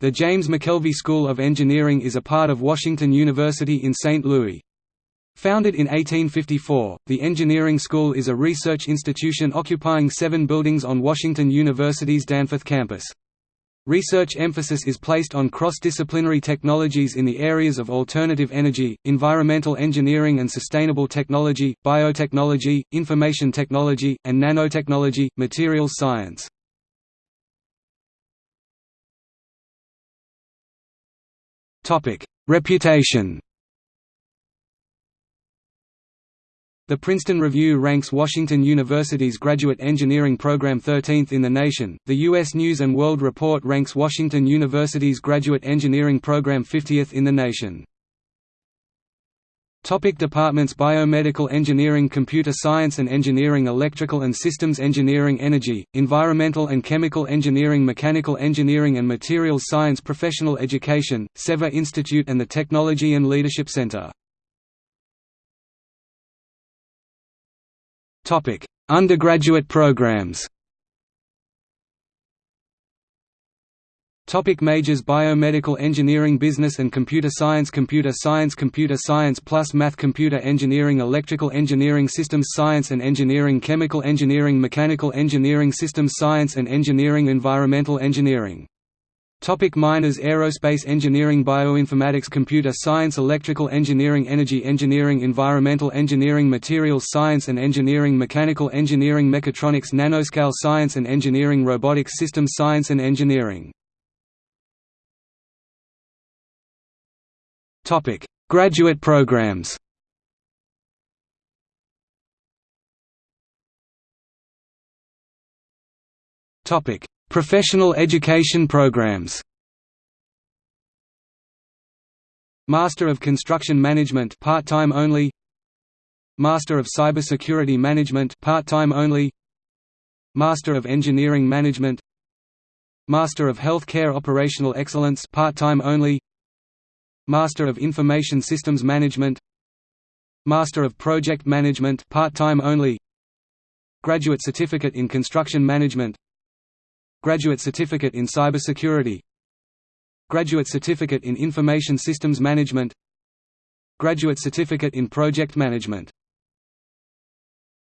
The James McKelvey School of Engineering is a part of Washington University in St. Louis. Founded in 1854, the Engineering School is a research institution occupying seven buildings on Washington University's Danforth campus. Research emphasis is placed on cross-disciplinary technologies in the areas of alternative energy, environmental engineering and sustainable technology, biotechnology, information technology, and nanotechnology, materials science. Reputation The Princeton Review ranks Washington University's graduate engineering program 13th in the nation. The U.S. News and World Report ranks Washington University's graduate engineering program 50th in the nation. Topic departments Biomedical Engineering Computer Science and Engineering Electrical and Systems Engineering Energy, Environmental and Chemical Engineering Mechanical Engineering and Materials Science Professional Education, Sever Institute and the Technology and Leadership Center Undergraduate programs. Topic majors Biomedical Engineering Business and Computer Science Computer Science Computer Science plus Math Computer Engineering Electrical Engineering Systems Science and Engineering Chemical Engineering Mechanical Engineering Systems Science and Engineering Environmental Engineering. Topic minors Aerospace engineering Bioinformatics Computer science Electrical engineering Energy engineering Environmental engineering Materials science and engineering Mechanical engineering Mechatronics Nanoscale science and engineering Robotics Systems science and engineering Graduate programs. Topic. Professional education programs. Master of Construction Management part-time only. Master of Cybersecurity Management part-time only. Master of Engineering Management. Master of Healthcare Operational Excellence part-time only Master of Information Systems Management. Master of Project Management part-time only. Graduate Certificate in Construction Management. Graduate Certificate in Cybersecurity. Graduate Certificate in Information Systems Management. Graduate Certificate in Project Management